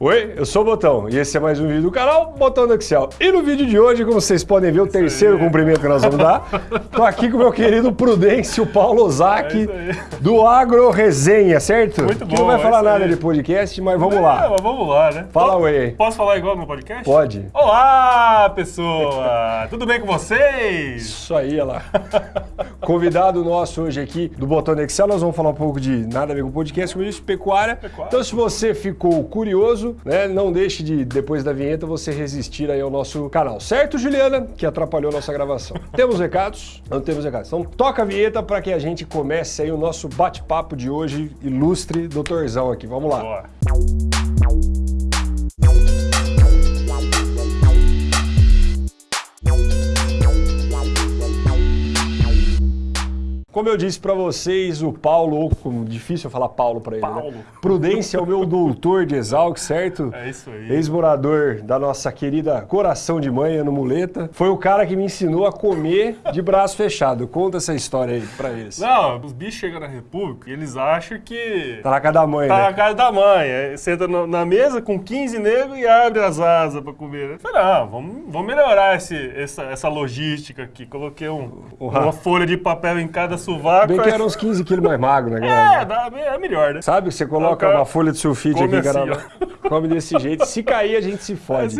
Oi, eu sou o Botão e esse é mais um vídeo do canal Botão do Excel. E no vídeo de hoje, como vocês podem ver, o terceiro cumprimento que nós vamos dar, tô aqui com o meu querido Prudêncio Paulo Ozaki, É do Agro Resenha, certo? Muito Que não bom, vai é falar isso nada de podcast, mas vamos É, lá. mas vamos lá, né? Fala oi. Posso falar igual no podcast? Pode. Olá, pessoa! Tudo bem com vocês? Isso aí, olha lá. Convidado nosso hoje aqui do Botão do Excel, nós vamos falar um pouco de nada a ver com podcast, como eu disse, pecuária. Pecuária. Então, se você ficou curioso, né, não deixe de, depois da vinheta, você resistir aí ao nosso canal. Certo, Juliana? Que atrapalhou nossa gravação. temos recados? Não temos recados. Então, toca a vinheta para que a gente comece aí o nosso bate-papo de hoje, ilustre doutorzão aqui. Vamos lá. Bora. Como eu disse pra vocês, o Paulo, ou como difícil eu falar Paulo pra ele, Paulo. né? Prudência é o meu doutor de Exalc, certo? É isso aí. Ex-morador da nossa querida Coração de Mãe, no Muleta. Foi o cara que me ensinou a comer de braço fechado. Conta essa história aí pra eles. Não, os bichos chegam na República e eles acham que Tá na casa da mãe, tá na né? casa da mãe. Aí senta na mesa com 15 negros e abre as asas pra comer. Eu falei, não, vamos, vamos melhorar esse, essa, essa logística aqui. Coloquei um- uma folha de papel em cada sovaco. Bem que era uns 15 quilos mais magro, né, galera? É, dá- é melhor, né? Sabe, você coloca O cara uma folha de sulfite aqui, cara, assim, come desse jeito. Se cair, a gente se fode.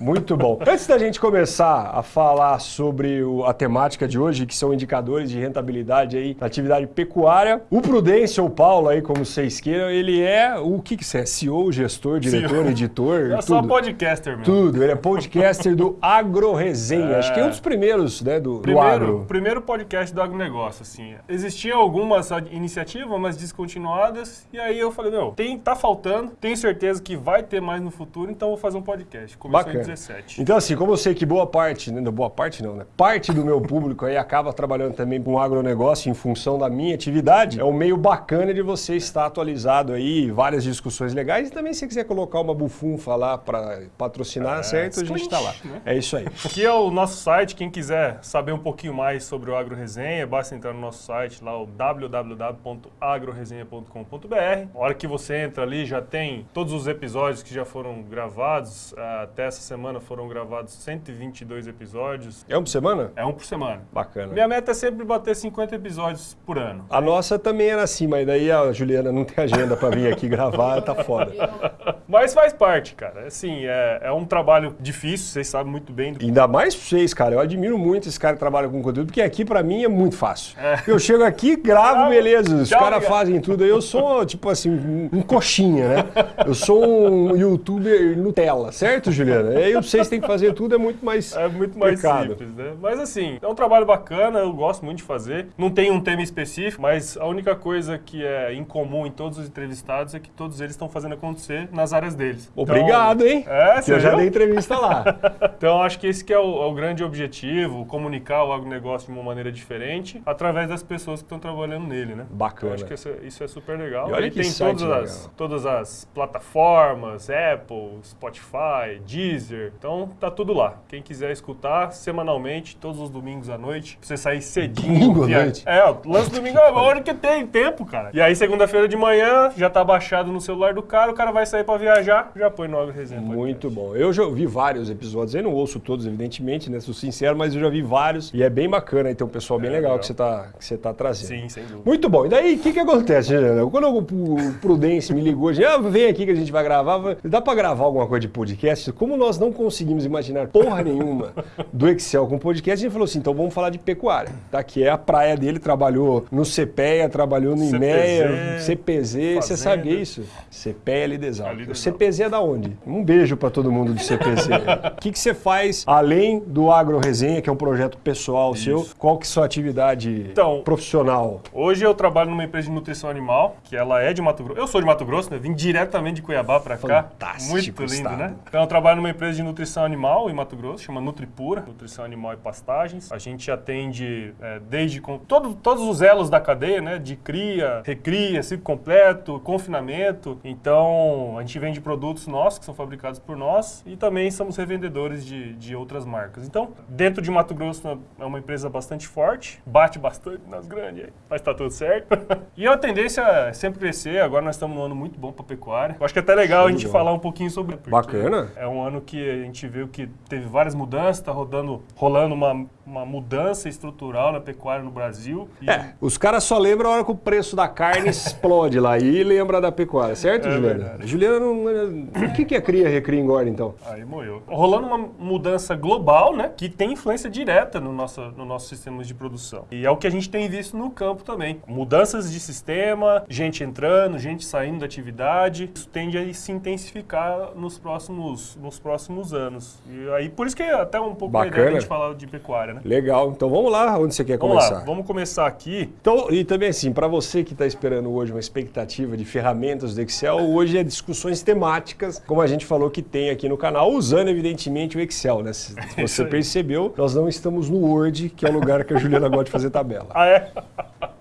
Muito bom. Antes da gente começar a falar sobre o- a temática de hoje, que são indicadores de rentabilidade aí na atividade pecuária, o Prudêncio ou Paulo aí, como vocês queiram, ele é o que que você é? CEO, gestor, diretor, CEO. editor, É só tudo. podcaster mesmo. Tudo, ele é podcaster do Agro Resenha. É. Acho que é um dos primeiros, né, do, do Primeiro, agro. primeiro podcast do agronegócio, assim. Existiam algumas iniciativas, mas descontinuadas, e aí eu falei, meu, tem, tá faltando, tenho certeza que vai ter mais no futuro, então vou fazer um podcast. Começou Bacana. em 17. Então, assim, como eu sei que boa parte, né, boa parte não, né? Parte do meu público aí acaba trabalhando também com agronegócio em função da minha atividade, é um meio bacana de você estar atualizado aí, várias discussões legais e também se quiser colocar uma bufunfa lá para patrocinar, certo? A gente Squint, tá lá. né? É isso aí. Aqui é o nosso site, quem quiser saber um pouquinho mais sobre o Agro Resenha, basta entrar no nosso site lá, o www.agroresenha.com.br. A hora que você entra ali, já tem todos os episódios que já foram gravados. Ah, Até essa semana foram gravados 122 episódios. É um por semana? É um por semana. Bacana. Minha meta é sempre bater 50 episódios por ano. A nossa também era assim, mas daí a Juliana não tem agenda para vir aqui gravar, tá foda. Mas faz parte, cara. Assim, é, é um trabalho difícil, vocês sabem muito bem. Do... Ainda mais pra vocês, cara. Eu admiro muito esse cara que trabalha com conteúdo, porque aqui pra mim é muito fácil. Eu chego aqui, gravo, beleza. Os caras fazem tudo. aí Eu sou, tipo assim, um, um coxinha, né? Eu sou um youtuber Nutella, certo, Juliana? E aí vocês têm que fazer tudo, é muito mais. É muito mais Pecado. simples, né? Mas assim, é um trabalho bacana, eu gosto muito de fazer. Não tem um tema específico, mas a única coisa que é incomum em todos os entrevistados é que todos eles estão fazendo acontecer nas áreas deles. Obrigado, hein? Então, é, Que você eu já dei entrevista lá. Então acho que esse que é o, é o grande objetivo, comunicar o agronegócio de uma maneira diferente através das pessoas que estão trabalhando nele, né? Bacana. Eu acho que isso, é- isso é super legal. E olha que tem todas as, legal. todas as plataformas, Apple, Spotify, Deezer. Então tá tudo lá. Quem quiser escutar semanalmente, todos os domingos à noite, pra você sair cedinho. Domingo à via- noite? É, ó, lance domingo é a hora que tem tempo, cara. E aí segunda-feira de manhã, já tá baixado no celular do cara, o cara vai sair pra viajar, já põe no Resenha Muito bom. Eu já ouvi vários episódios, eu não ouço todos, evidentemente, né? Sou sincero, mas eu já vi vários. E é bem bacana, um pessoal bem É, legal, legal. que você tá, que você tá trazendo. Sim, sem dúvida. Muito bom. E daí, o que que acontece, Juliana? Quando o Prudência me ligou, disse, ah, vem aqui que a gente vai gravar, dá pra gravar alguma coisa de podcast? Como nós não conseguimos imaginar porra nenhuma do Excel com podcast, a gente falou assim, então vamos falar de pecuária, tá? Que é a praia dele, trabalhou no CPEA, trabalhou no IMEA, CPZ, você sabe isso? CPEA. Ali O CPZ é da onde? Um beijo pra todo mundo do CPZ. O que que você faz além do Agro Resenha, que é um projeto pessoal seu? Qual que é a sua atividade Então, profissional? Hoje eu trabalho numa empresa de nutrição animal, que ela é de Mato Grosso. Eu sou de Mato Grosso, né? Vim diretamente de Cuiabá pra cá. Fantástico Muito lindo, estado. né? Então eu trabalho numa empresa de nutrição animal em Mato Grosso, chama Nutripura, nutrição animal e pastagens. A gente atende é, desde com todo, todos os elos da cadeia, né? De cria, recria, ciclo completo, confinamento. Então a gente vende produtos nossos que são fabricados por nós e também somos revendedores de, de outras marcas. Então, dentro de Mato Grosso é uma empresa bastante forte, bate bastante nas grandes, mas tá tudo certo. e a tendência é sempre crescer. Agora nós estamos num ano muito bom para pecuária. Eu acho que até até legal a gente falar um pouquinho sobre. Bacana. É um ano que a gente viu que teve várias mudanças, tá rodando, rolando uma, uma mudança estrutural na pecuária no Brasil. E É, os caras só lembram a hora que o preço da carne explode lá e lembra da pecuária, certo, É Juliana? verdade. Juliana. O que, que é cria, recria engorda, então? Aí moeu. Rolando uma mudança global, né? Que tem influência direta no nosso, no nosso sistema de produção. E é o que a gente tem visto no campo também. Mudanças de sistema, gente entrando, gente saindo da atividade. Isso tende a se intensificar nos próximos, nos próximos anos. E aí, por isso que é até um pouco Bacana. de a gente falar de pecuária, né? Legal. Então vamos lá, onde você quer Vamos começar? lá, vamos começar aqui. Então, e também assim, para você que está esperando hoje uma expectativa de ferramentas do Excel, hoje é discussões temáticas, como a gente falou que tem aqui no canal, usando evidentemente o Excel, né? Se isso você percebeu, nós não estamos no Word, que é o lugar que a Juliana gosta de fazer tabela. Ah, é?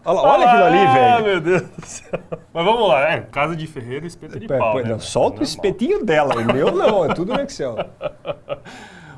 Olha, olha aquilo ali, Ah, velho. meu Deus do céu. Mas vamos lá, é, casa de ferreiro, espeto de É, pau, pô, né? não, solta o Normal. espetinho dela, o meu não, é tudo no Excel.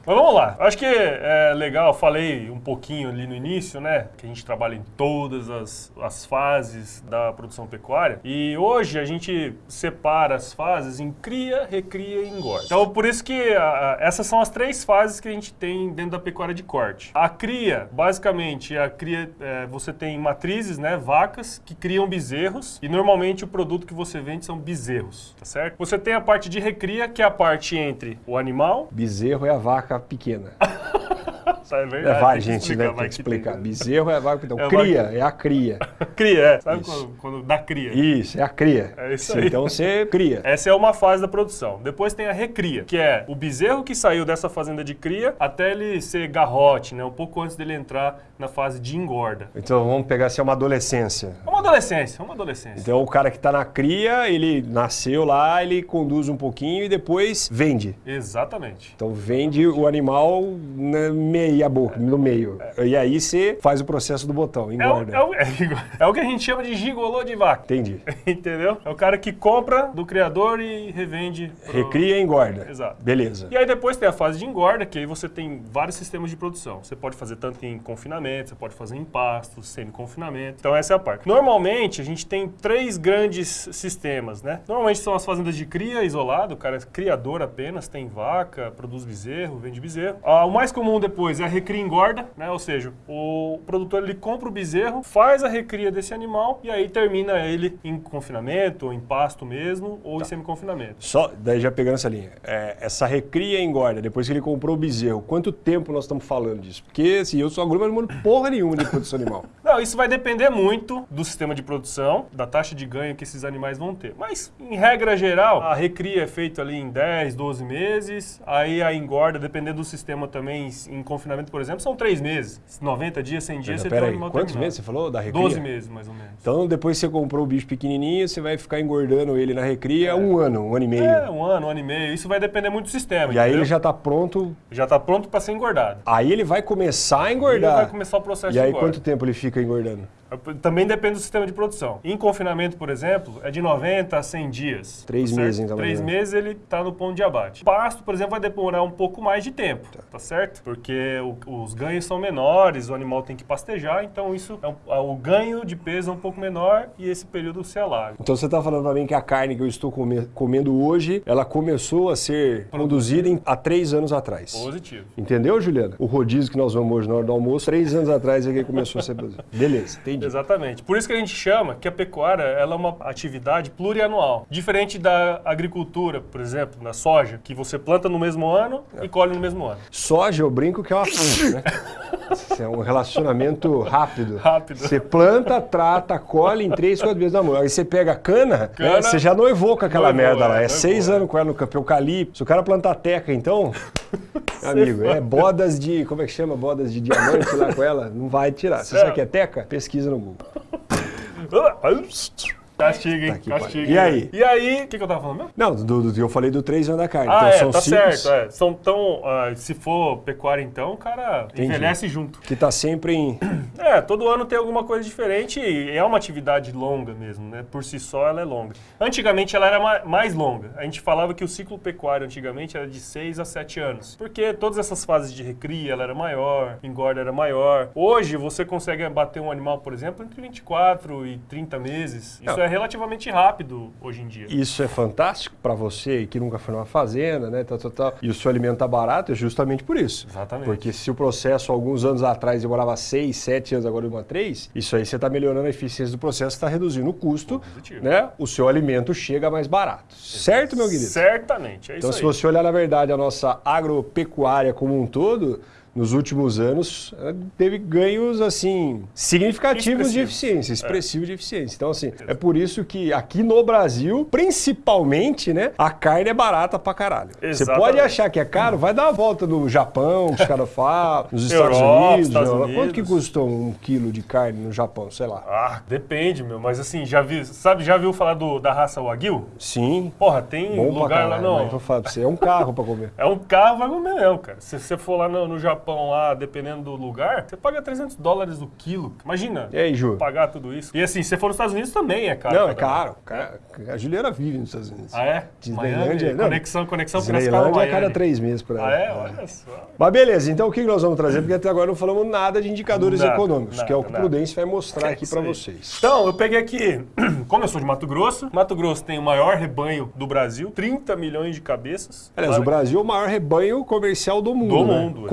Mas vamos lá. Acho que é legal, falei um pouquinho ali no início, né? Que a gente trabalha em todas as, as fases da produção pecuária. E hoje a gente separa as fases em cria, recria e engorda. Então, por isso que a- a- essas são as três fases que a gente tem dentro da pecuária de corte. A cria, basicamente, a cria, é, você tem matrizes, né? Vacas que criam bezerros. E normalmente o produto que você vende são bezerros, tá certo? Você tem a parte de recria, que é a parte entre o animal, Bezerro é a vaca pequena. Tá, é É, verdade. gente, explicar, né? Tem vai que que explicar. tem- Bezerro é vaca pequena. É Cria é a cria. Cria, é. Sabe quando, quando dá cria? Isso, é a cria. É isso Sim, aí. Então você cria. Essa é uma fase da produção. Depois tem a recria, que é o bezerro que saiu dessa fazenda de cria até ele ser garrote, né? Um pouco antes dele entrar na fase de engorda. Então vamos pegar assim uma adolescência. É uma adolescência, é uma adolescência. Então o cara que está na cria, ele nasceu lá, ele conduz um pouquinho e depois vende. Exatamente. Então vende o animal na meia boca, no meio. E aí você faz o processo do botão, É o, engorda. é, o, é igual- é o que a gente chama de gigolô de vaca. Entendi. Entendeu? É o cara que compra do criador e revende. pro- Recria e engorda. Exato. Beleza. E aí depois tem a fase de engorda, que aí você tem vários sistemas de produção. Você pode fazer tanto em confinamento, você pode fazer em pasto, semi-confinamento. Então essa é a parte. Normalmente a gente tem três grandes sistemas, né? Normalmente são as fazendas de cria isolado, o cara é criador apenas, tem vaca, produz bezerro, vende bezerro. Ah, o mais comum depois é a recria engorda, né? Ou seja, o produtor ele compra o bezerro, faz a recria desse animal e aí termina ele em confinamento, ou em pasto mesmo, ou em semi-confinamento. Só, daí já pegando essa linha, é, essa recria engorda, depois que ele comprou o bezerro, quanto tempo nós estamos falando disso? Porque assim, eu sou agrônomo, mas não mando porra nenhuma de produção animal. Não, isso vai depender muito do sistema de produção, da taxa de ganho que esses animais vão ter. Mas, em regra geral, a recria é feita ali em 10, 12 meses. Aí a engorda, dependendo do sistema também, em confinamento, por exemplo, são 3 meses. 90 dias, 100 dias, você tem um aí, animal quantos terminado. meses você falou da recria? 12 meses, mais ou menos. Então depois que você comprou o bicho pequenininho, você vai ficar engordando ele na recria um ano, um ano e meio. É, um ano, um ano e meio. Isso vai depender muito do sistema, E aí entendeu? ele já está pronto, já tá pronto para ser engordado. aí ele vai começar a Ele engordar. vai começar o processo E aí de engorda. quanto tempo ele fica engordando? Também depende do sistema de produção. Em confinamento, por exemplo, é de 90 a 100 dias. Três tá meses, então, Três menos. meses ele está no ponto de abate. Pasto, por exemplo, vai demorar um pouco mais de tempo, tá, certo? Porque o- os ganhos são menores, o animal tem que pastejar, então isso é um- o ganho de peso é um pouco menor e esse período se alarga. Então você está falando para mim que a carne que eu estou come- comendo hoje, ela começou a ser produzida em- há três anos atrás. Positivo. Entendeu, Juliana? O rodízio que nós vamos hoje na hora do almoço, três anos atrás é que começou a ser produzido. Beleza, entendi. Exatamente. Por isso que a gente chama que a pecuária ela é uma atividade plurianual. Diferente da agricultura, por exemplo, na soja, que você planta no mesmo ano e colhe no mesmo ano. Soja, eu brinco que é uma né? É um relacionamento rápido. Rápido. Você planta, trata, colhe em três, quatro vezes na mão. Aí você pega a cana, né, Cana- você já noivou com aquela Noivou, merda lá. é, É noivou, seis é. anos com ela no campo eucalipto. Se o cara plantar teca, então, amigo, é bodas de, como é que chama? Bodas de diamante lá com ela, não vai tirar. Você sabe o que é teca? Pesquisa no Google. Castiga, hein? Tá Castiga. E aí? E aí, o que, que eu tava falando mesmo? Não, do, do- eu falei do três anos da carne. Ah, então é, são tá certo. É. São tão. ah, se for pecuária, então, o cara Entendi. envelhece junto. que tá sempre em... É, todo ano tem alguma coisa diferente e é uma atividade longa mesmo, né? Por si só ela é longa. Antigamente ela era ma- mais longa. A gente falava que o ciclo pecuário antigamente era de 6 a 7 anos. Porque todas essas fases de recria ela era maior, engorda era maior. Hoje você consegue bater um animal, por exemplo, entre 24 e 30 meses. Isso Não, é relativamente rápido hoje em dia. Isso é fantástico para você que nunca foi numa fazenda, né? Tal, tal, tal, e o seu alimento tá barato, é justamente por isso. Exatamente. Porque se o processo, alguns anos atrás, demorava 6, 7 anos, agora demora 3, isso aí você está melhorando a eficiência do processo, está reduzindo o custo, Positivo. né? O seu alimento chega mais barato. Certo, meu querido? Certamente, é Então, isso se aí. você olhar, na verdade, a nossa agropecuária como um todo, nos últimos anos, teve ganhos, assim, significativos de eficiência, expressivos de eficiência. Então, assim, é por isso que aqui no Brasil, principalmente, né, a carne é barata pra caralho. Você Exatamente. pode achar que é caro, vai dar uma volta no Japão, que os caras falam, nos Estados Europa, Unidos. Estados Europa. Quanto que Unidos. custa um quilo de carne no Japão, sei lá? Ah, depende, meu. Mas assim, já vi, sabe, já viu falar do, da raça Wagyu? Sim, Porra, tem bom lugar lá caralho, mas não. vou falar pra você, é um carro pra comer. É um carro, vai comer mesmo, cara. Se você for lá no, no Japão, lá, dependendo do lugar, você paga 300 dólares o quilo. Imagina. E aí, Ju? Pagar tudo isso. E assim, se você for nos Estados Unidos também é caro. Não, é caro. Cara, A Juliana vive nos Estados Unidos. Ah, é? Disneylândia, Miami, não. conexão, conexão Disneylândia é cada três meses para Ah, ela. é? Olha só. Mas beleza, então o que nós vamos trazer? Porque até agora não falamos nada de indicadores Nada, econômicos, que é o que o nada, Prudência vai mostrar É aqui para vocês. Então, eu peguei aqui, como eu sou de Mato Grosso, Mato Grosso tem o maior rebanho do Brasil, 30 milhões de cabeças. Aliás, o Claro, Brasil é o maior rebanho comercial do mundo. Do né? mundo, exatamente,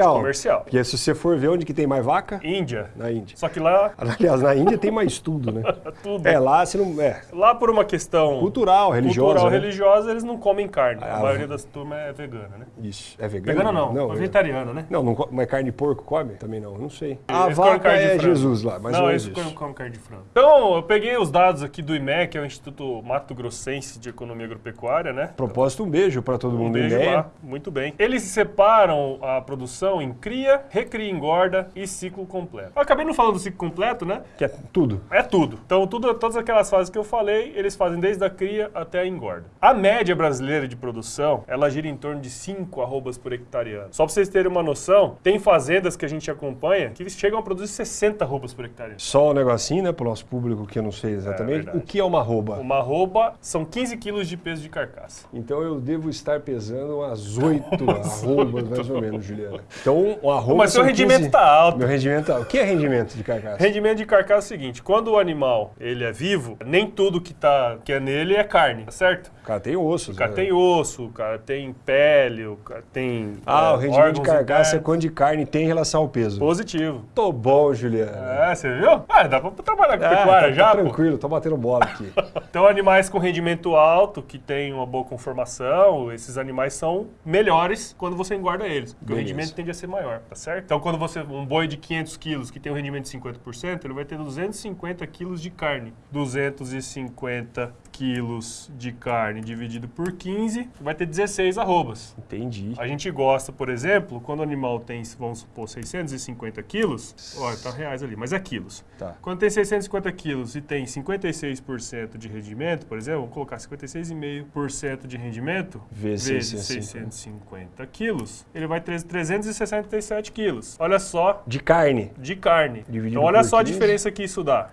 Comercial. comercial. Porque se você for ver onde que tem mais vaca, Índia. na Índia. Só que lá, Aliás, na Índia tem mais tudo, né? é tudo. É, lá você não. É. Lá por uma questão Cultural, religiosa. cultural, né? religiosa, eles não comem carne. Ah, a maioria das turmas é vegana, né? Isso. É vegano? Vegana não, não é vegetariana, né? Não, não mas carne de porco come? Também não, não sei. A Eles vaca carne de é frango. Jesus lá, mas não, não é eles isso. comem, comem carne de frango. Então, eu peguei os dados aqui do IMEC, que é o Instituto Mato Grossense de Economia Agropecuária, né? Propósito, um beijo para todo Um mundo. beijo ideia. lá, muito bem. Eles separam a produção em cria, recria, engorda e ciclo completo. Eu acabei não falando do ciclo completo, né? Que é tudo. É tudo. Então, tudo, todas aquelas fases que eu falei, eles fazem desde a cria até a engorda. A média brasileira de produção, ela gira em torno de 5 arrobas por hectare ano. Só pra vocês terem uma noção, tem fazendas que a gente acompanha que eles chegam a produzir 60 arrobas por hectare. Só um negocinho, né, pro nosso público que eu não sei exatamente. verdade. o que é uma arroba? Uma arroba são 15 quilos de peso de carcaça. Então eu devo estar pesando umas oito arrobas, mais ou menos, Juliana. Então, uma arroba. Mas seu rendimento 15 tá alto. Meu rendimento tá. O que é rendimento de carcaça? Rendimento de carcaça é o seguinte, quando o animal ele é vivo, nem tudo que, tá, que é nele é carne, tá certo? O cara tem ossos. O cara né? tem osso, o cara tem pele, o cara tem Ah, é, o rendimento de carcaça é quanto de carne tem em relação ao peso. Positivo. Tô bom, Juliana. É, você viu? Ah, dá pra trabalhar com Ah, pecuária tá- já, tá tranquilo, tô batendo bola aqui. Então, animais com rendimento alto, que têm uma boa conformação, esses animais são melhores quando você engorda eles. Porque o rendimento tende a ser maior, tá certo? Então, quando você, um boi de 500 quilos que tem um rendimento de 50%, ele vai ter 250 quilos de carne. 250 quilos de carne dividido por 15, vai ter 16 arrobas. Entendi. A gente gosta, por exemplo, quando o animal tem, vamos supor, 650 quilos, olha, tá reais ali, mas é quilos. Tá. Quando tem 650 quilos e tem 56% de rendimento, por exemplo, vamos colocar 56,5% de rendimento Vezes vezes 650. 650 quilos, ele vai ter 367 quilos. Olha só, De carne. de carne. Dividido então olha só a 15. diferença que isso dá.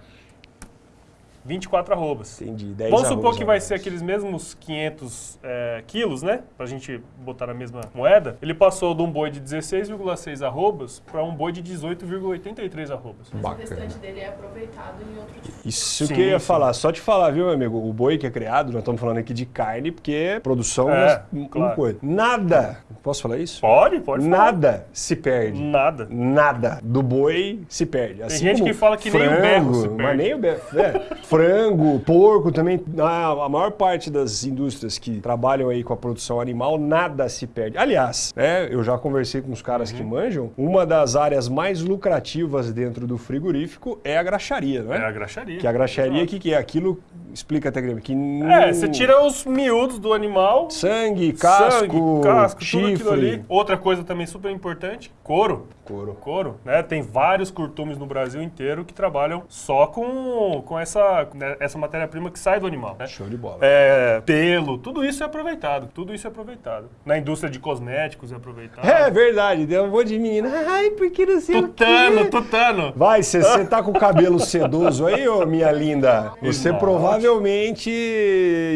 24 arrobas. Entendi. 10 Vamos supor que vai ser aqueles mesmos 500 é, quilos, né? Pra gente botar na mesma moeda. Ele passou de um boi de 16,6 arrobas para um boi de 18,83 arrobas. Mas Bacana. o restante dele é aproveitado em outro tipo. Isso Sim, que eu ia sim. falar. Só te falar, viu, meu amigo? O boi que é criado, nós estamos falando aqui de carne, porque é produção É, mas, claro. uma coisa. Nada, posso falar isso? Pode, pode falar. Nada se perde. Nada. Nada do boi se perde. Assim gente como que fala que nem o frango, berro se Mas perde. nem o berro. É, frango, porco também. A, a maior parte das indústrias que trabalham aí com a produção animal, nada se perde. Aliás, né, eu já conversei com os caras Uhum. que manjam. Uma das áreas mais lucrativas dentro do frigorífico é a graxaria, não É é? a graxaria. Que a graxaria, Exato. que, que é? Aquilo, explica até, Grêmio, que... É, você tira os miúdos do animal. Sangue, casco, sangue, casco, tudo chifre. aquilo ali. Outra coisa também super importante, couro. Couro. Couro, né? Tem vários curtumes no Brasil inteiro que trabalham só com, com essa, né, essa matéria-prima que sai do animal, né? Show de bola. É, pelo, tudo isso é aproveitado. Tudo isso é aproveitado. Na indústria de cosméticos é aproveitado. É verdade, deu um monte de menina. Ai, porque não sei Tutano, o quê. tutano. Vai, você tá com o cabelo sedoso aí, ô minha linda? Você Nossa. Provavelmente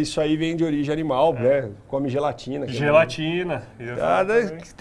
isso aí vem de origem animal, né? Come gelatina. é Gelatina. Ah,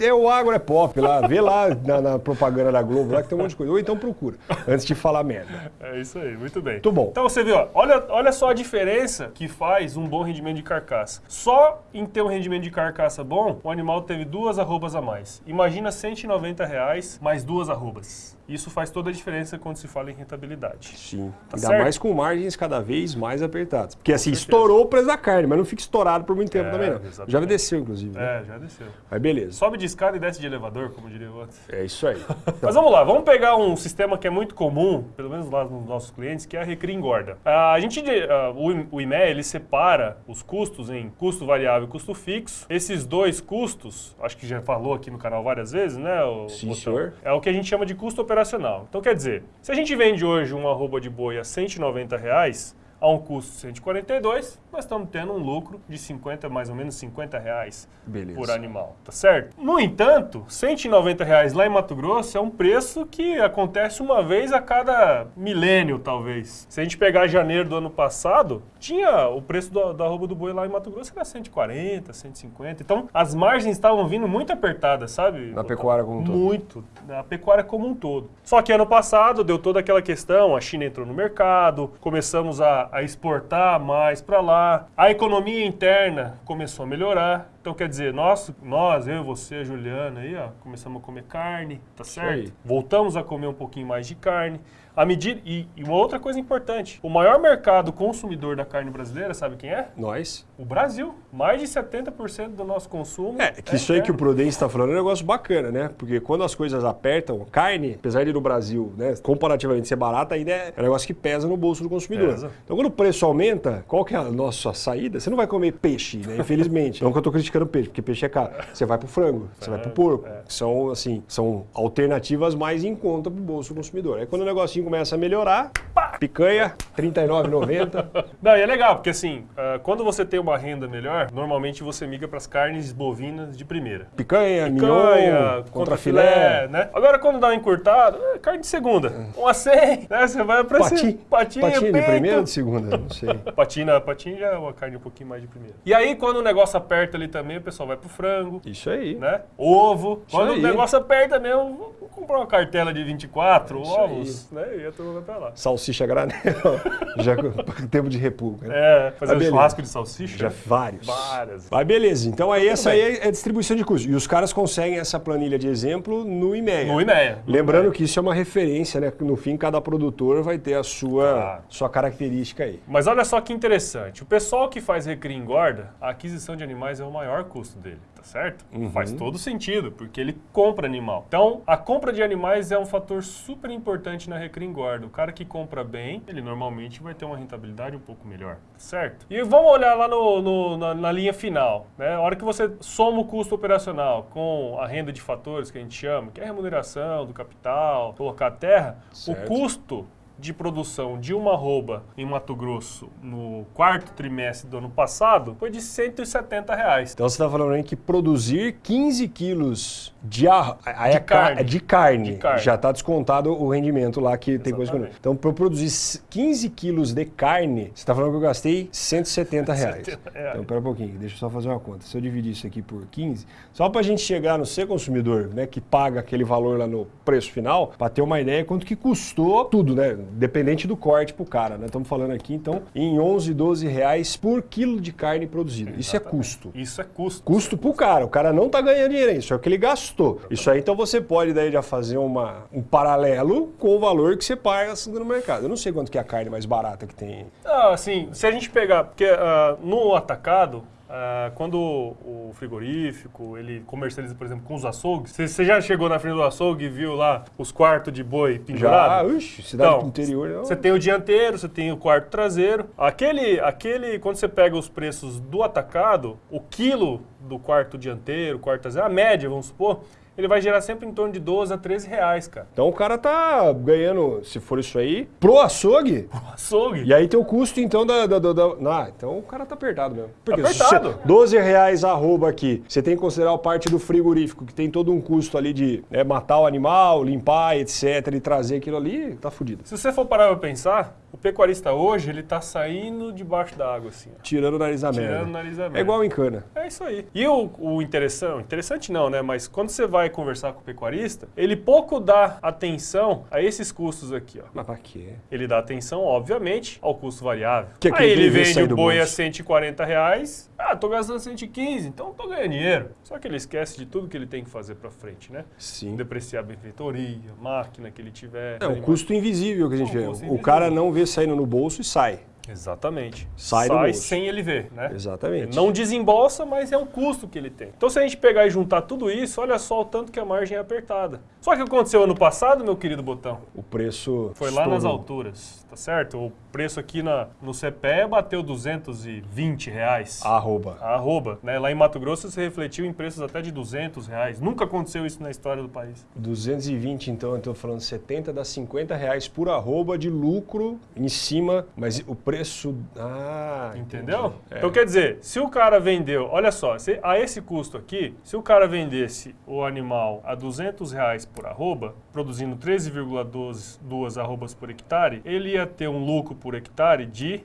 é o agro é pop lá, vê lá na, na propaganda da Globo lá que tem um monte de coisa. Ou então procura, antes de falar merda. É isso aí, muito bem. Muito bom. Então você viu, ó, olha, olha só a diferença que faz um bom rendimento de carcaça. Só em ter um rendimento de carcaça bom, o animal teve duas arrobas a mais. Imagina 190 reais mais duas arrobas. Isso faz toda a diferença quando se fala em rentabilidade. Sim. Tá Ainda certo? mais com margens cada vez mais apertadas. Porque assim, estourou o preço da carne, mas não fica estourado por muito tempo É, também, não. exatamente. Já desceu, inclusive. né? É, já desceu. Mas beleza. Sobe de escada e desce de elevador, como diria o outro. É isso aí. Mas vamos lá, vamos pegar um sistema que é muito comum, pelo menos lá nos nossos clientes, que é a Recria Engorda. Ah, a gente, ah, o, I- o IMEA, ele separa os custos em custo variável e custo fixo. Esses dois custos, acho que já falou aqui no canal várias vezes, né? o Sim, senhor. É o que a gente chama de custo operacional. Então, quer dizer, se a gente vende hoje uma arroba de boi a 190 reais, a um custo de 142, nós estamos tendo um lucro de 50, mais ou menos 50 reais Beleza. por animal, tá certo? No entanto, 190 reais lá em Mato Grosso é um preço que acontece uma vez a cada milênio, talvez. Se a gente pegar janeiro do ano passado, tinha o preço do- da arroba do boi lá em Mato Grosso era 140, 150. Então, as margens estavam vindo muito apertadas, sabe? Na pecuária como um todo. Muito, na pecuária como um todo. Só que ano passado deu toda aquela questão, a China entrou no mercado, começamos a, a exportar mais para lá, a economia interna começou a melhorar. Então quer dizer, nós, nós eu, você, a Juliana aí, ó, começamos a comer carne, tá certo? Voltamos a comer um pouquinho mais de carne. À medida e, e uma outra coisa importante, o maior mercado consumidor da carne brasileira, sabe quem é? Nós. O Brasil. Mais de 70% do nosso consumo. É, que isso aí que o Prudence está falando é um negócio bacana, né? Porque quando as coisas apertam, carne, apesar de no Brasil, né, comparativamente ser barata, ainda é um negócio que pesa no bolso do consumidor. Pesa. Então quando o preço aumenta, qual que é a nossa saída? Você não vai comer peixe, né? Infelizmente. não que eu tô criticando peixe, porque peixe é caro. Você vai pro frango, você vai pro porco. é. que São, assim, são alternativas mais em conta pro bolso do consumidor. Aí quando o negocinho começa a melhorar, pá, picanha, R$ 39,90. Não, e é legal, porque assim, ah, quando você tem uma renda melhor, normalmente você migra para as carnes bovinas de primeira. Picanha, Picanha, mignon, contra filé. né? Agora quando dá uma encurtada, é carne de segunda. Um a 100, né? Você vai pra Pati, cima. Patinha, patinha de primeira ou de segunda? Não sei. Patina, patinha já é uma carne um pouquinho mais de primeira. E aí, quando o negócio aperta ali também, o pessoal vai pro frango, Isso aí. né? Ovo. Isso Quando aí. o negócio aperta mesmo, vou comprar uma cartela de 24 Isso ovos, né? E a turma vai pra lá. Salsicha granel, já com tempo de repulga. né? É, fazer um beleza. churrasco de salsicha. Já vários. Várias. Mas beleza, então aí essa aí é a distribuição de custos. E os caras conseguem essa planilha de exemplo no IMEA. No IMEA. Lembrando que isso é uma referência, né? No fim, cada produtor vai ter a sua, Claro. sua característica aí. Mas olha só que interessante. O pessoal que faz recria e engorda, a aquisição de animais é o maior custo dele, tá certo? Uhum. Faz todo sentido, porque ele compra animal. Então, a compra de animais é um fator super importante na recria engorda. O cara que compra bem, ele normalmente vai ter uma rentabilidade um pouco melhor, tá certo? E vamos olhar lá no- no- na, na linha final, né? A hora que você soma o custo operacional com a renda de fatores que a gente chama, que é a remuneração do capital, colocar a terra, Certo. o custo de produção de uma arroba em Mato Grosso no quarto trimestre do ano passado foi de 170 reais. Então você está falando aí que produzir 15 quilos de, ar... aí De é ca- carne. de carne, De carne. já está descontado o rendimento lá que tem coisa que. Exatamente. Então, para eu produzir 15 quilos de carne, você está falando que eu gastei 170 reais. 170 reais. Então, pera um pouquinho, deixa eu só fazer uma conta. Se eu dividir isso aqui por 15, só para a gente chegar no ser consumidor, né, que paga aquele valor lá no preço final, para ter uma ideia quanto que custou tudo, né? Dependente do corte pro cara, né? Estamos falando aqui, então, em 11, 12 reais por quilo de carne produzida. Isso é custo. Isso é custo. Custo pro cara. O cara não tá ganhando dinheiro, isso é o que ele gastou. Isso aí, então você pode daí já fazer uma, um paralelo com o valor que você paga no mercado. Eu não sei quanto que é a carne mais barata que tem. Ah, assim, se a gente pegar, porque ah, no atacado, ah, quando o frigorífico, ele comercializa, por exemplo, com os açougues, você- já chegou na frente do açougue e viu lá os quartos de boi Já, pendurados? uxe, cidade Então, do interior. Você tem o dianteiro, você tem o quarto traseiro. Aquele, aquele, quando você pega os preços do atacado, o quilo do quarto dianteiro, quarto traseiro, a média, vamos supor, ele vai gerar sempre em torno de 12 a 13 reais, cara. Então o cara tá ganhando, se for isso aí, pro açougue. Açougue. E aí tem o custo, então, da. da, da, da- Ah, então o cara tá apertado mesmo. Porque se Apertado. você- 12 reais arroba aqui. Você tem que considerar a parte do frigorífico, que tem todo um custo ali de né, matar o animal, limpar, etc. E trazer aquilo ali, tá fudido. Se você for parar pra pensar, o pecuarista hoje, ele tá saindo debaixo da água, assim, ó. Tirando o nariz da merda. Tirando o nariz da merda. É igual em cana. É isso aí. E o, o interessante, interessante não, né? Mas quando você vai conversar com o pecuarista, ele pouco dá atenção a esses custos aqui, ó. Mas pra quê? Ele dá atenção, obviamente, ao custo variável. Que é Aí ele vende o boi a bolso. 140 reais. Ah, tô gastando 115, então tô ganhando dinheiro. Só que ele esquece de tudo que ele tem que fazer pra frente, né? Sim. Depreciar a benfeitoria, máquina que ele tiver. É um animais. custo invisível que a gente vê. O cara não vê saindo no bolso e sai. Exatamente. Sai do bolso. sem ele ver, né? Exatamente. Ele não desembolsa, mas é um custo que ele tem. Então, se a gente pegar e juntar tudo isso, olha só o tanto que a margem é apertada. Só que o que aconteceu ano passado, meu querido Botão, O preço. foi lá nas estourou. alturas, tá certo? O preço aqui na, no CPE bateu 220 reais. Arroba. Arroba, né? Lá em Mato Grosso se refletiu em preços até de 200 reais. Nunca aconteceu isso na história do país. 220, então, eu tô falando 70, dá 50 reais por arroba de lucro em cima, mas o preço. Ah, Entendeu? É. Então quer dizer, se o cara vendeu, olha só, se, a esse custo aqui, se o cara vendesse o animal a 200 reais por arroba, produzindo 13,12 duas arrobas por hectare, ele ia ter um lucro por hectare de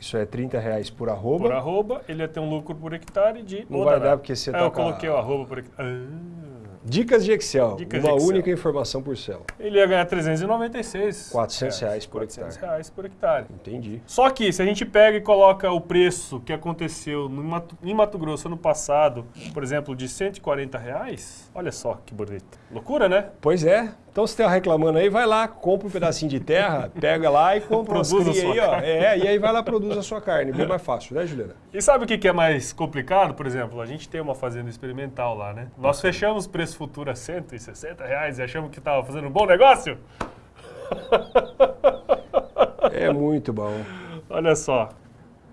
Isso é 30 reais por arroba. por arroba, ele ia ter um lucro por hectare de Não vai dar porque você Ah, tá eu a- coloquei o arroba por hectare. Ah. Dicas de Excel. Dicas uma de Excel. única informação por célula. Ele ia ganhar 396 400 reais por 400 hectare. reais por hectare. Entendi. Só que se a gente pega e coloca o preço que aconteceu no Mato- em Mato Grosso ano passado, por exemplo, de 140 reais, olha só que bonito. Loucura, né? Pois é. Então, se tá reclamando aí, vai lá, compra um pedacinho de terra, pega lá e compra umas cria sua aí, ó. carne. É, e aí vai lá produz a sua carne. Bem mais fácil, né, Juliana? E sabe o que que é mais complicado? Por exemplo, a gente tem uma fazenda experimental lá, né? Nós fechamos o preço futuro a 160 reais e achamos que estava fazendo um bom negócio? É muito bom. Olha só.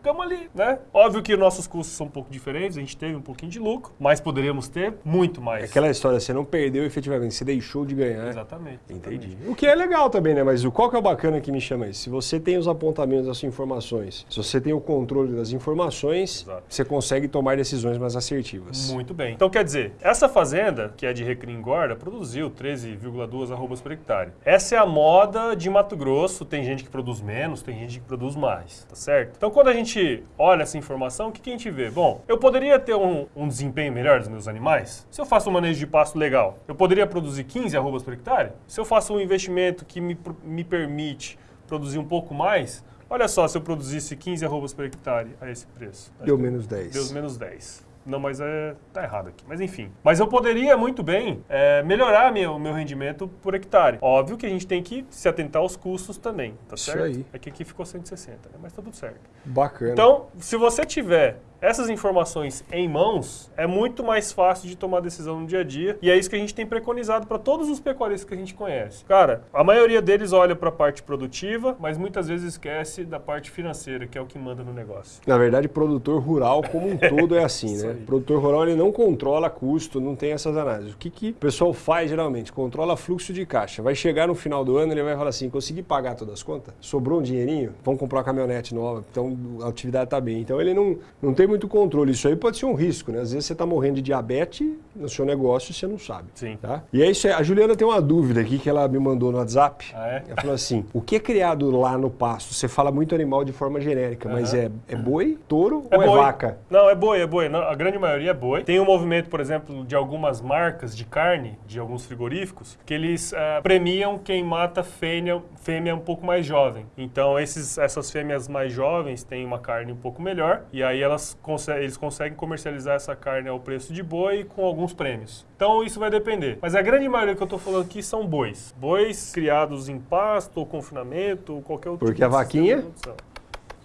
Ficamos ali, né? Óbvio que nossos custos são um pouco diferentes, a gente teve um pouquinho de lucro, mas poderíamos ter muito mais. É aquela história, você não perdeu efetivamente, você deixou de ganhar. Exatamente. Entendi. exatamente. O que é legal também, né? Mas o qual que é o bacana que me chama isso? Se você tem os apontamentos das informações, se você tem o controle das informações, Exato. você consegue tomar decisões mais assertivas. Muito bem. Então, quer dizer, essa fazenda, que é de recria engorda, produziu 13,2 arrobas por hectare. Essa é a moda de Mato Grosso. Tem gente que produz menos, tem gente que produz mais, tá certo? Então, quando a gente olha essa informação, o que, que a gente vê? Bom, eu poderia ter um, um desempenho melhor dos meus animais? Se eu faço um manejo de pasto legal, eu poderia produzir 15 arrobas por hectare? Se eu faço um investimento que me, me permite produzir um pouco mais, olha só, se eu produzisse 15 arrobas por hectare a esse preço. Deu menos 10. Deu menos 10. Não, mas é, tá errado aqui. Mas enfim. Mas eu poderia muito bem é, melhorar meu, o meu rendimento por hectare. Óbvio que a gente tem que se atentar aos custos também, tá Isso certo? aí. É que aqui ficou 160, né? mas tá tudo certo. Bacana. Então, se você tiver essas informações em mãos, é muito mais fácil de tomar decisão no dia a dia. E é isso que a gente tem preconizado para todos os pecuaristas que a gente conhece. Cara, a maioria deles olha para a parte produtiva, mas muitas vezes esquece da parte financeira, que é o que manda no negócio. Na verdade, produtor rural como um todo é assim, né? aí. Produtor rural ele não controla custo, não tem essas análises. O que, que o pessoal faz geralmente? Controla fluxo de caixa. Vai chegar no final do ano, ele vai falar assim: consegui pagar todas as contas? Sobrou um dinheirinho? Vamos comprar uma caminhonete nova. Então a atividade está bem. Então ele não, não tem muito controle. Isso aí pode ser um risco, né? Às vezes você está morrendo de diabetes no seu negócio e você não sabe. Sim. Tá? E é isso aí. A Juliana tem uma dúvida aqui que ela me mandou no WhatsApp. Ah, é? Ela falou assim: o que é criado lá no pasto? Você fala muito animal de forma genérica, mas é, é boi, touro ou é boi. vaca? Não, é boi, é boi. A grande maioria é boi. Tem um movimento, por exemplo, de algumas marcas de carne, de alguns frigoríficos, que eles ah, premiam quem mata fêmea, fêmea um pouco mais jovem. Então, esses, essas fêmeas mais jovens têm uma carne um pouco melhor e aí elas conse- eles conseguem comercializar essa carne ao preço de boi com alguns prêmios. Então, isso vai depender. Mas a grande maioria que eu tô falando aqui são bois. Bois criados em pasto ou confinamento ou qualquer outro Porque tipo a vaquinha?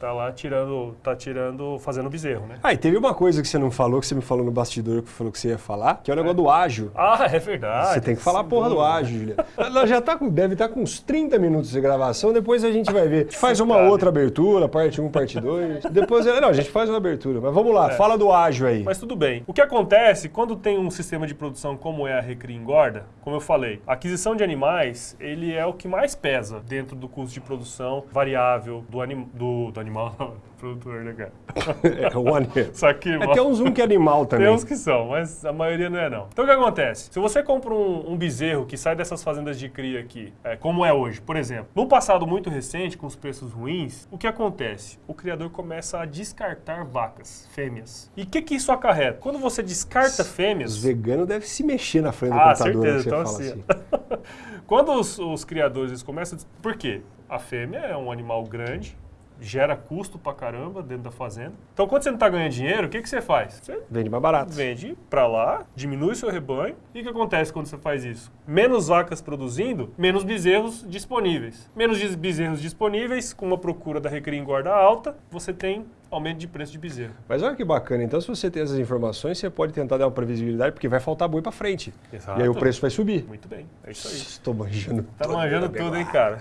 Tá lá tirando, tá tirando, fazendo bezerro, né? Ah, e teve uma coisa que você não falou, que você me falou no bastidor, que falou que você ia falar, que é o negócio do ágio. Ah, é verdade. Você tem que falar a porra do dúvida. ágio, Juliana. Ela já tá com, deve estar com uns 30 minutos de gravação, depois a gente vai ver. A gente faz uma outra abertura, parte 1, parte 2. Depois, não, a gente faz uma abertura. Mas vamos lá, fala do ágio aí. É. Mas tudo bem. O que acontece quando tem um sistema de produção como é a Recria Engorda, como eu falei, a aquisição de animais, ele é o que mais pesa dentro do custo de produção variável do, anim, do, do animal, do produtor, né, cara? É, o animal. Só que... É, tem uns um que é animal também. Tem uns que são, mas a maioria não é não. Então o que acontece? Se você compra um, um bezerro que sai dessas fazendas de cria aqui, é, como é hoje, por exemplo, no passado muito recente, com os preços ruins, o que acontece? O criador começa a descartar vacas, fêmeas. E o que, que isso acarreta? Quando você descarta fêmeas... Os veganos devem se mexer na frente do Ah, computador certeza. que você Então, assim, assim. Quando os, os criadores começam a... Por quê? A fêmea é um animal grande, gera custo pra caramba dentro da fazenda. Então, quando você não tá ganhando dinheiro, o que, que você faz? Você Vende mais barato. vende pra lá, diminui seu rebanho. E o que acontece quando você faz isso? Menos vacas produzindo, menos bezerros disponíveis. Menos bezerros disponíveis, com uma procura da recria engorda alta, você tem aumento de preço de bezerro. Mas olha que bacana, então se você tem essas informações, você pode tentar dar uma previsibilidade, porque vai faltar boi pra frente. Exato. E aí o preço vai subir. Muito bem, é isso aí. Estou manjando Tá tudo, manjando né, tudo, hein, cara?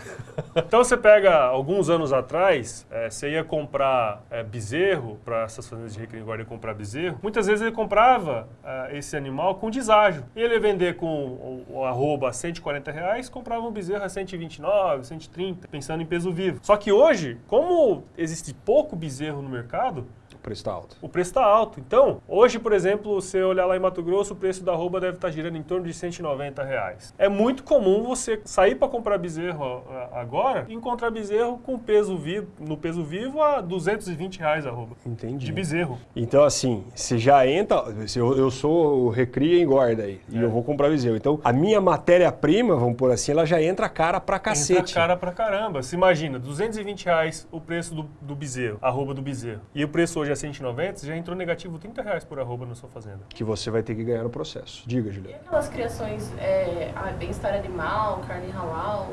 Então você pega, alguns anos atrás, eh, você ia comprar eh, bezerro, para essas fazendas de engorda ia comprar bezerro, muitas vezes ele comprava eh, esse animal com deságio. E ele ia vender com o, o arroba a 140 reais, comprava um bezerro a 129, 130, pensando em peso vivo. Só que hoje, como existe pouco bezerro no mercado, O preço tá alto. o preço está alto. Então, hoje, por exemplo, você olhar lá em Mato Grosso, o preço da arroba deve estar girando em torno de 190 reais. É muito comum você sair para comprar bezerro agora e encontrar bezerro com peso vivo, no peso vivo a 220 reais a arroba. Entendi. De bezerro. Então, assim, você já entra. se Eu, eu sou o recria e engorda aí. E É. eu vou comprar bezerro. Então, a minha matéria-prima, vamos por assim, ela já entra cara pra cacete. Entra cara pra caramba. Se imagina, 220 reais o preço do, do bezerro, arroba do bezerro. E o preço hoje é 190, você já entrou negativo 30 reais por arroba na sua fazenda. Que você vai ter que ganhar no processo. Diga, E Juliana. aquelas criações, é, ah, bem-estar animal, carne halal?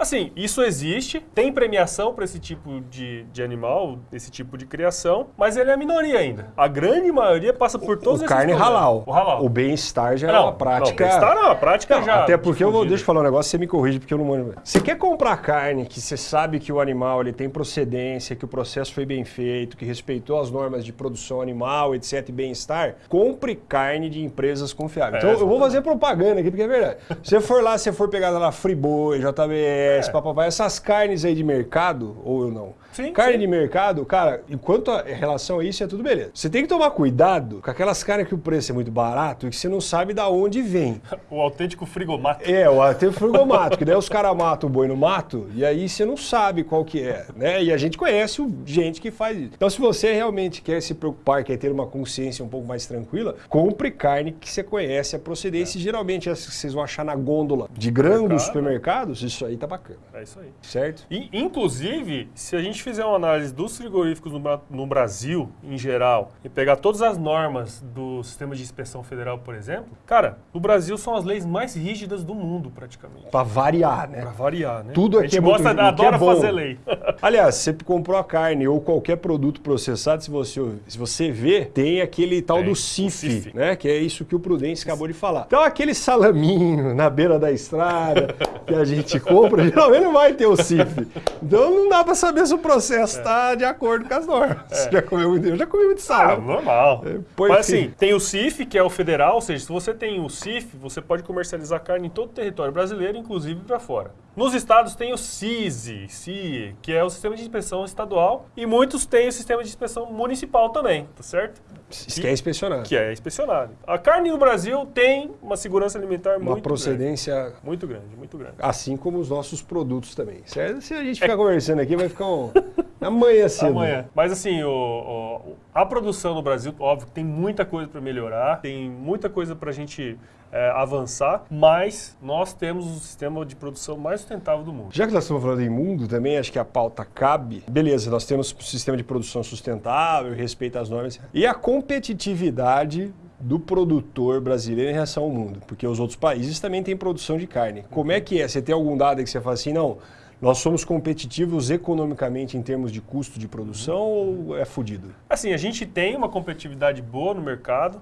Assim, isso existe, tem premiação para esse tipo de, de animal, esse tipo de criação, mas ele é a minoria ainda. A grande maioria passa por todos o esses carne halal. O halal. O bem-estar já é não, uma prática. Não, bem-estar não, a prática Não, já. até porque eu vou, deixa eu falar um negócio, você me corrige porque eu não mando. Você quer comprar carne que você sabe que o animal ele tem procedência, que o processo foi bem feito, que respeitou as normas de produção animal, etc, e bem-estar, compre carne de empresas confiáveis. É, então eu vou fazer propaganda aqui porque é verdade. Se você for lá, se você for pegar lá Friboi, JBS, É. papapá, essas carnes aí de mercado, ou eu não. Sim, carne sim. de mercado, cara, enquanto a em relação a isso é tudo beleza. Você tem que tomar cuidado com aquelas carnes que o preço é muito barato e que você não sabe da onde vem. O autêntico frigomato. É, o- até o frigomato, que daí os caras matam o boi no mato e aí você não sabe qual que é, né? E a gente conhece gente que faz isso. Então, se você realmente quer se preocupar, quer ter uma consciência um pouco mais tranquila, compre carne que você conhece a procedência. E geralmente as que vocês vão achar na gôndola de Mercado. supermercados, isso aí tá bacana, É isso aí. certo? E, inclusive, se a gente fizer uma análise dos frigoríficos no, no Brasil, em geral, e pegar todas as normas do sistema de inspeção federal, por exemplo, cara, no Brasil são as leis mais rígidas do mundo, praticamente. Pra variar, né? Pra variar, né? Tudo a aqui gente é muito- gosta, o que é adora bom. fazer lei. Aliás, você comprou a carne ou qualquer produto processado, se você, se você vê, tem aquele tal Tem, do CIF, CIF. né? Que é isso que o Prudêncio acabou de falar. Então, aquele salaminho na beira da estrada que a gente compra, geralmente não vai ter o CIF. Então, não dá pra saber se o processo está de acordo com as normas. Você já comeu muito? Eu já comi muito Ah, salame. normal. É, Mas assim, tem o CIF, que é o federal, ou seja, se você tem o CIF, você pode comercializar carne em todo o território brasileiro, inclusive para fora. Nos estados tem o CISI, CIE, que é o sistema de inspeção estadual, e muitos têm o sistema de inspeção municipal também, tá certo? Isso que é inspecionado. Que é inspecionado. A carne no Brasil tem uma segurança alimentar Uma muito procedência grande. Muito grande, muito grande. assim como os nossos produtos também. Certo? Se a gente ficar conversando aqui, vai ficar um... amanhã cedo. Amanhã. Mas assim, o, o- a produção no Brasil, óbvio, que tem muita coisa para melhorar, tem muita coisa para a gente é, avançar, mas nós temos o sistema de produção mais sustentável do mundo. Já que nós estamos falando em mundo também, acho que a pauta cabe. Beleza, nós temos um sistema de produção sustentável, respeita as normas. E a competitividade do produtor brasileiro em relação ao mundo. Porque os outros países também têm produção de carne. Como é que é? Você tem algum dado que você fala assim, não, Nós somos competitivos economicamente em termos de custo de produção ou é fudido? Assim, a gente tem uma competitividade boa no mercado.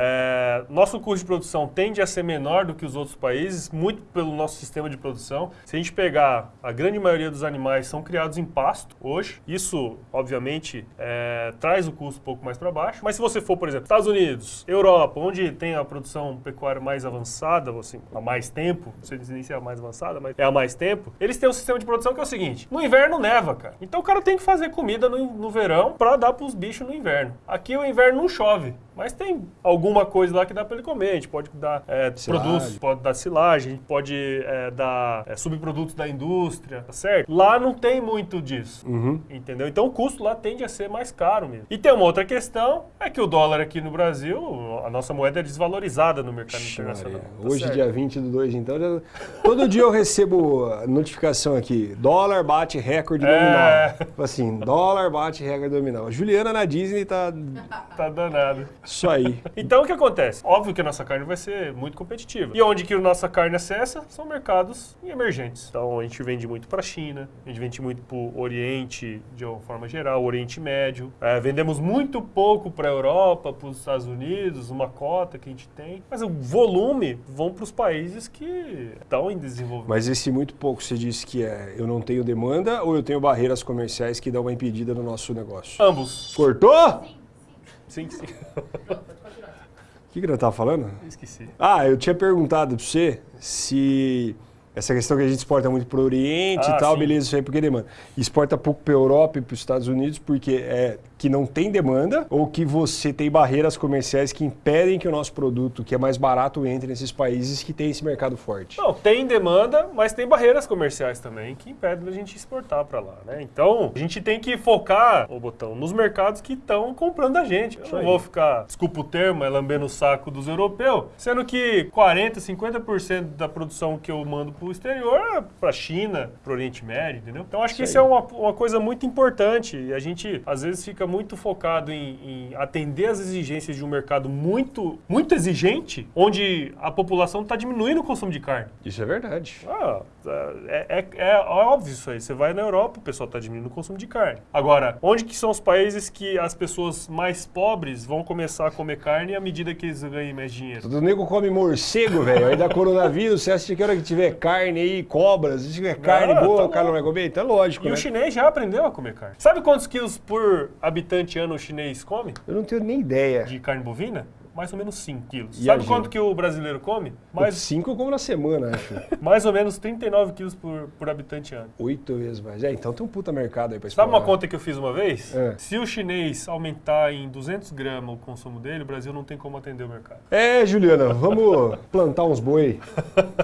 É, nosso custo de produção tende a ser menor do que os outros países, muito pelo nosso sistema de produção. Se a gente pegar, a grande maioria dos animais são criados em pasto hoje. Isso, obviamente, é, traz o custo um pouco mais para baixo. Mas se você for, por exemplo, Estados Unidos, Europa, onde tem a produção pecuária mais avançada, assim, há mais tempo, não sei se é a mais avançada, mas é há mais tempo, eles têm um sistema de produção que é o seguinte: no inverno neva, cara. Então o cara tem que fazer comida no, no verão para dar para os bichos no inverno. Aqui o inverno não chove. Mas tem alguma coisa lá que dá para ele comer. A gente pode dar é, produtos, pode dar silagem, pode é, dar é, subprodutos da indústria, tá certo? Lá não tem muito disso, Uhum. entendeu? Então o custo lá tende a ser mais caro mesmo. E tem uma outra questão, é que o dólar aqui no Brasil, a nossa moeda é desvalorizada no mercado internacional. Maria. tá Hoje, certo? dia 20 do 2, então, já- todo dia eu recebo notificação aqui: dólar bate recorde É. nominal. Tipo Assim, dólar bate recorde nominal. A Juliana na Disney tá Tá danado. Isso aí. Então o que acontece? Óbvio que a nossa carne vai ser muito competitiva. E onde que a nossa carne acessa são mercados emergentes. Então a gente vende muito para a China, a gente vende muito para o Oriente de uma forma geral, Oriente Médio. É, vendemos muito pouco para a Europa, para os Estados Unidos, uma cota que a gente tem. Mas o volume vão para os países que estão em desenvolvimento. Mas esse muito pouco você disse que é eu não tenho demanda ou eu tenho barreiras comerciais que dão uma impedida no nosso negócio? Ambos. Cortou? Sim, sim. O que, que eu tava falando? Esqueci. Ah, eu tinha perguntado pra você se essa questão que a gente exporta muito pro Oriente Ah, e tal, sim. beleza, isso aí porque demanda. Exporta pouco pra Europa e pros Estados Unidos porque é que não tem demanda ou que você tem barreiras comerciais que impedem que o nosso produto, que é mais barato, entre nesses países que tem esse mercado forte. Não, tem demanda, mas tem barreiras comerciais também que impedem a gente exportar para lá, né? Então, a gente tem que focar, o botão, nos mercados que estão comprando a gente. Eu não vou ficar, desculpa o termo, é lambendo o saco dos europeus, sendo que 40, 50% da produção que eu mando para o exterior é para China, para o Oriente Médio, entendeu? Então, acho que Isso isso é aí. uma, uma coisa muito importante e a gente, às vezes, fica muito focado em, em atender as exigências de um mercado muito, muito exigente, onde a população está diminuindo o consumo de carne. Isso é verdade. Ah, é, é- é óbvio isso aí. Você vai na Europa, o pessoal está diminuindo o consumo de carne. Agora, onde que são os países que as pessoas mais pobres vão começar a comer carne à medida que eles ganhem mais dinheiro? Todo nego come morcego, velho. Aí dá coronavírus, você acha que hora que tiver carne aí, cobras, se tiver carne Não, boa, tá o cara não vai comer? Então é lógico, E né? o chinês já aprendeu a comer carne. Sabe quantos quilos por habitante ano o chinês come Eu não tenho nem ideia. de carne bovina? Mais ou menos 5 quilos. E Sabe quanto que o brasileiro come? Mais Mais, cinco eu como na semana, acho. mais ou menos 39 quilos por, por habitante ano. Oito vezes mais. É, então tem um puta mercado aí pra Sabe uma explorar. conta que eu fiz uma vez? É. Se o chinês aumentar em 200 gramas o consumo dele, o Brasil não tem como atender o mercado. É, Juliana, vamos plantar uns boi,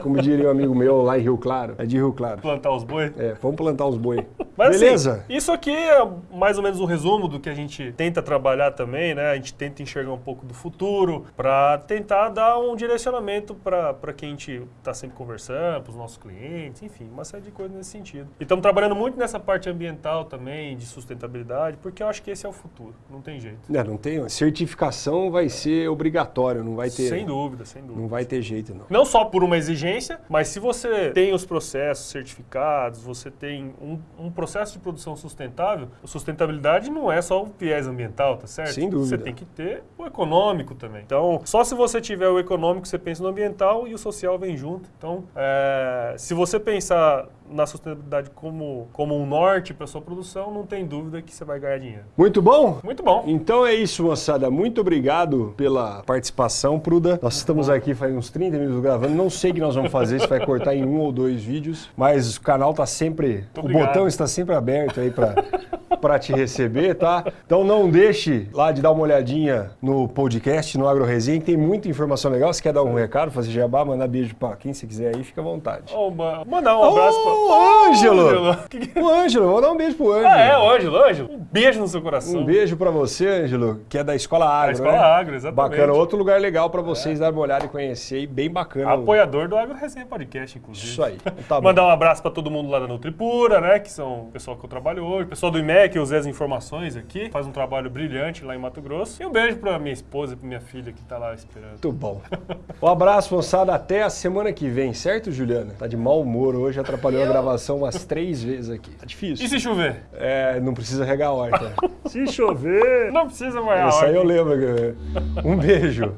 como diria um amigo meu lá em Rio Claro. É de Rio Claro. Plantar os boi. É, vamos plantar uns boi. Mas, Beleza? assim, isso aqui é mais ou menos um resumo do que a gente tenta trabalhar também, né? A gente tenta enxergar um pouco do futuro para tentar dar um direcionamento para quem a gente está sempre conversando, para os nossos clientes, enfim, uma série de coisas nesse sentido. E estamos trabalhando muito nessa parte ambiental também, de sustentabilidade, porque eu acho que esse é o futuro, não tem jeito. É, não tem. Certificação vai ser obrigatório, não vai ter. Sem dúvida, sem dúvida. Não vai ter jeito, não. Não só por uma exigência, mas se você tem os processos certificados, você tem um, um processo de produção sustentável, a sustentabilidade não é só o viés ambiental, tá certo? Sem dúvida. Você tem que ter o econômico também. Então, só se você tiver o econômico, você pensa no ambiental e o social vem junto. Então, é, se você pensar na sustentabilidade como, como um norte para sua produção, não tem dúvida que você vai ganhar dinheiro. Muito bom? Muito bom. Então é isso, moçada. Muito obrigado pela participação, Pruda. Nós estamos aqui faz uns 30 minutos gravando. Não sei o que nós vamos fazer, se vai cortar em um ou dois vídeos, mas o canal tá sempre. o botão está sempre aberto aí para para te receber, tá? Então não deixe lá de dar uma olhadinha no podcast, no Agro Resenha, que tem muita informação legal. Se quer dar um recado, fazer jabá, mandar beijo para quem você quiser aí, fica à vontade. Ma- mandar um abraço para Ô, Ângelo! O Ângelo, vou dar um beijo pro Ângelo. Ah, é, o Ângelo, Ângelo. Um beijo no seu coração. Um beijo pra você, Ângelo, que é da Escola Agro, Escola né? Agro, exatamente. Bacana, outro lugar legal pra vocês darem uma olhada e conhecer, e bem bacana. Apoiador do Agro Resenha Podcast, inclusive. Isso aí. Tá. Mandar um abraço pra todo mundo lá da Nutripura, né? Que são o pessoal que eu trabalho hoje, o pessoal do IMEC que eu usei as informações aqui, faz um trabalho brilhante lá em Mato Grosso. E um beijo pra minha esposa e pra minha filha que tá lá esperando. Muito bom. Um abraço, moçada. Até a semana que vem, certo, Juliana? Tá de mau humor hoje, atrapalhou a gravação umas três vezes aqui. Tá difícil. E se chover? É, não precisa regar a horta. se chover. Não precisa mais. Isso aí eu lembro. Um beijo.